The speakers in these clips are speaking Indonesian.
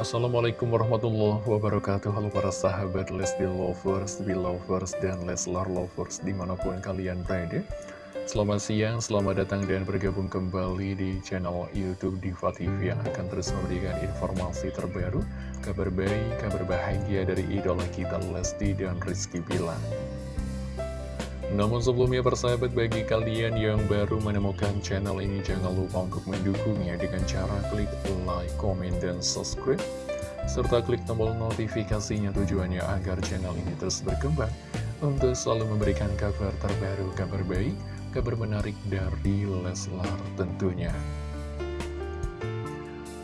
Assalamualaikum warahmatullahi wabarakatuh. Halo para sahabat Lesti Lovers, Belovers, dan Leslar Lovers di mana pun kalian berada. Selamat siang, selamat datang dan bergabung kembali di channel Youtube Diva TV Yang akan terus memberikan informasi terbaru Kabar baik, kabar bahagia dari idola kita Lesti dan Rizky Bilang namun sebelumnya persahabat bagi kalian yang baru menemukan channel ini jangan lupa untuk mendukungnya dengan cara klik like, comment, dan subscribe serta klik tombol notifikasinya tujuannya agar channel ini terus berkembang untuk selalu memberikan kabar terbaru, kabar baik, kabar menarik dari Leslar tentunya.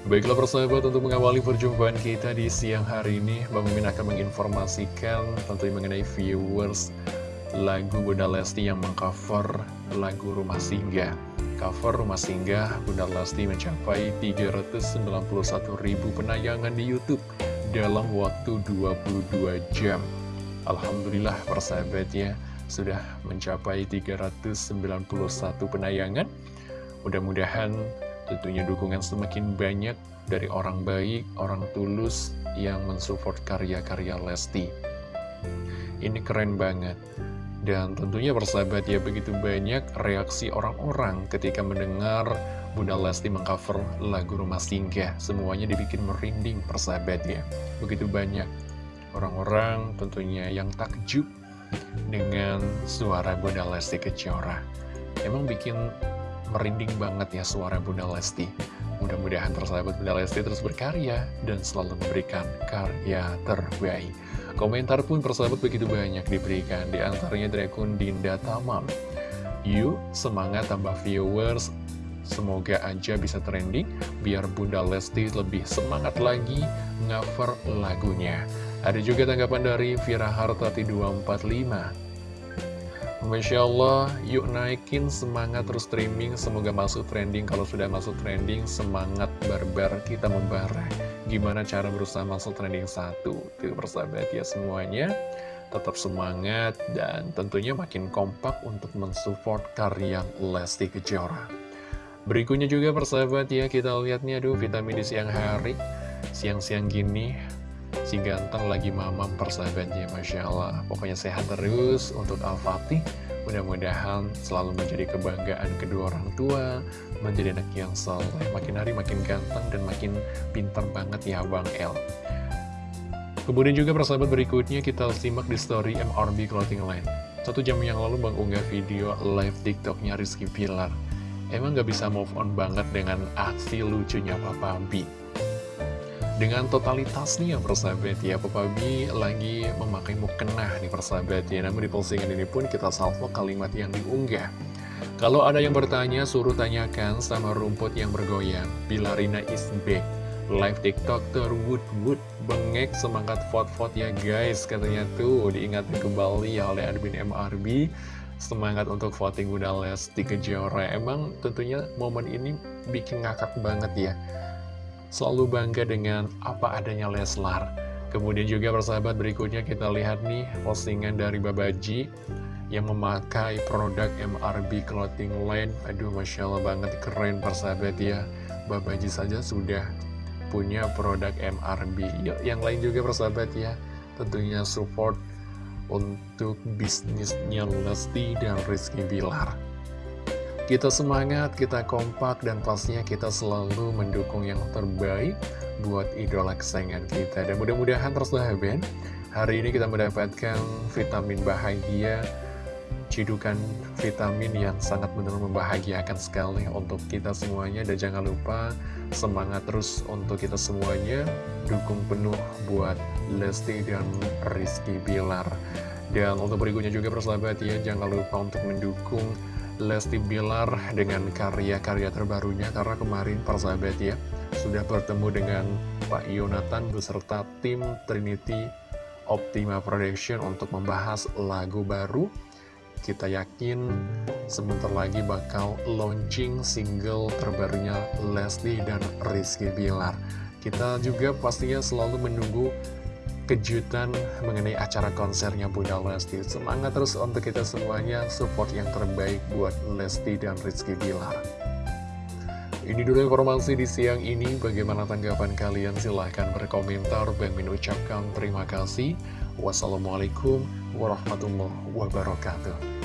Baiklah persahabat untuk mengawali perjumpaan kita di siang hari ini Bang Mimin akan menginformasikan tentunya mengenai viewers lagu Bunda Lesti yang mengcover lagu Rumah Singgah. Cover Rumah Singgah Bunda Lesti mencapai 391 ribu penayangan di Youtube dalam waktu 22 jam. Alhamdulillah persahabat ya, sudah mencapai 391 penayangan. Mudah-mudahan tentunya dukungan semakin banyak dari orang baik, orang tulus yang mensupport karya-karya Lesti. Ini keren banget. Dan tentunya persahabat ya begitu banyak reaksi orang-orang ketika mendengar Bunda Lesti mengcover lagu Rumah Singgah. Semuanya dibikin merinding persahabat ya. Begitu banyak orang-orang tentunya yang takjub dengan suara Bunda Lesti Kejora. Emang bikin merinding banget ya suara Bunda Lesti. Mudah-mudahan persahabat Bunda Lesti terus berkarya dan selalu memberikan karya terbaik. Komentar pun persahabat begitu banyak diberikan, di antaranya dari akun Dinda Tamam. Yuk, semangat tambah viewers, semoga aja bisa trending, biar Bunda Lesti lebih semangat lagi cover lagunya. Ada juga tanggapan dari Vira Hartati 245. Masya Allah, yuk naikin semangat terus streaming, semoga masuk trending. Kalau sudah masuk trending, semangat barbar kita membara gimana cara berusaha masuk trending satu. Tuh persahabat ya semuanya. Tetap semangat dan tentunya makin kompak untuk mensupport karya Lesti Kejora. Berikutnya juga persahabat ya kita lihat nih aduh vitamin di siang hari. Siang-siang gini si ganteng lagi mamam persahabatnya Masya Allah pokoknya sehat terus untuk Al-Fatih Mudah-mudahan selalu menjadi kebanggaan kedua orang tua, menjadi anak yang soleh, makin hari makin ganteng dan makin pintar banget ya Bang El. Kemudian juga persahabat berikutnya kita simak di story MRB Clothing Line. Satu jam yang lalu Bang unggah video live TikToknya Rizky Pilar. Emang gak bisa move on banget dengan aksi lucunya Papa B. Dengan totalitas nih ya persahabat ya Papa B lagi memakai mukena nih persahabat ya. Namun di postingan ini pun kita salvo kalimat yang diunggah. Kalau ada yang bertanya suruh tanyakan sama rumput yang bergoyang. Bila Rina is back. Live tiktok terwood wood Bengek semangat vote-vote ya guys. Katanya tuh diingatkan kembali ya oleh admin MRB Semangat untuk voting Bunda Lesti Kejora. Emang tentunya momen ini bikin ngakak banget ya selalu bangga dengan apa adanya Leslar. Kemudian juga persahabat berikutnya kita lihat nih postingan dari Babaji yang memakai produk MRB Clothing Line. Aduh Masya Allah banget keren persahabat ya. Babaji saja sudah punya produk MRB. Yuk yang lain juga persahabat ya. Tentunya support untuk bisnisnya Lesti dan Rizky Bilar. Kita semangat, kita kompak, dan pastinya kita selalu mendukung yang terbaik buat idola kesayangan kita. Dan mudah-mudahan terus Ben, hari ini kita mendapatkan vitamin bahagia, cidukan vitamin yang sangat benar membahagiakan sekali untuk kita semuanya. Dan jangan lupa semangat terus untuk kita semuanya, dukung penuh buat Lesti dan Rizky Bilar. Dan untuk berikutnya juga persahabat ya, jangan lupa untuk mendukung Lesti Bilar dengan karya-karya terbarunya karena kemarin persahabat ya sudah bertemu dengan Pak Yonatan beserta tim Trinity Optima Production untuk membahas lagu baru. Kita yakin sebentar lagi bakal launching single terbarunya Lesti dan Rizky Bilar. Kita juga pastinya selalu menunggu kejutan mengenai acara konsernya Bunda Lesti. Semangat terus untuk kita semuanya, support yang terbaik buat Lesti dan Rizky Bilar. Ini dulu informasi di siang ini, bagaimana tanggapan kalian? Silahkan berkomentar. Bang ucapkan terima kasih. Wassalamualaikum warahmatullahi wabarakatuh.